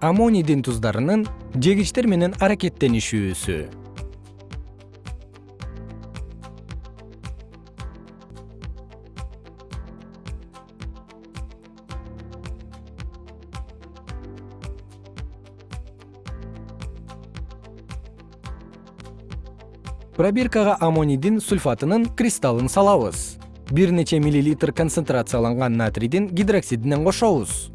аммонийдин туздарынын жегичтер менен аракеттенишүүсү. Пробиркага аммонийдин сульфатынын кристаллын салабыз. Бир нече миллилитр концентрацияланган натрийдин гидроксидинен кошобуз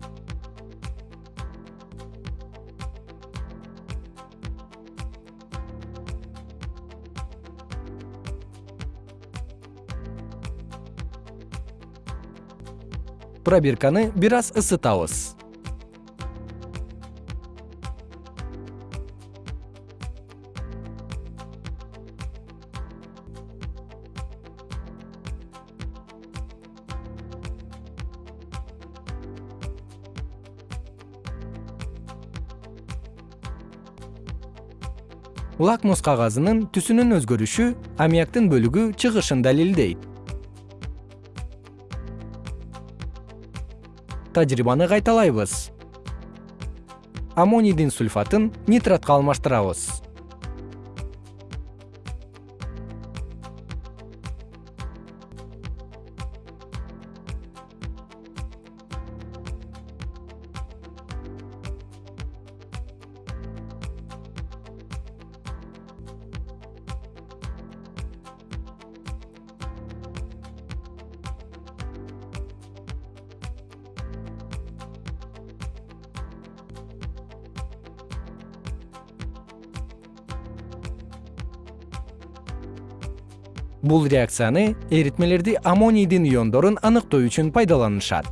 пробирканы бир аз ысытабыз. Лакмус кагазынын түсүнүн өзгөрүшү аммиактын бөлүгү чыгышын далилдейт тажрыйбаны кайталайбыз. Аммонийдин сульфатын нитратка алмаштырабыз бул реакцияны эритмелерди аммонийдин иондорун аныктоо үчүн пайдаланышат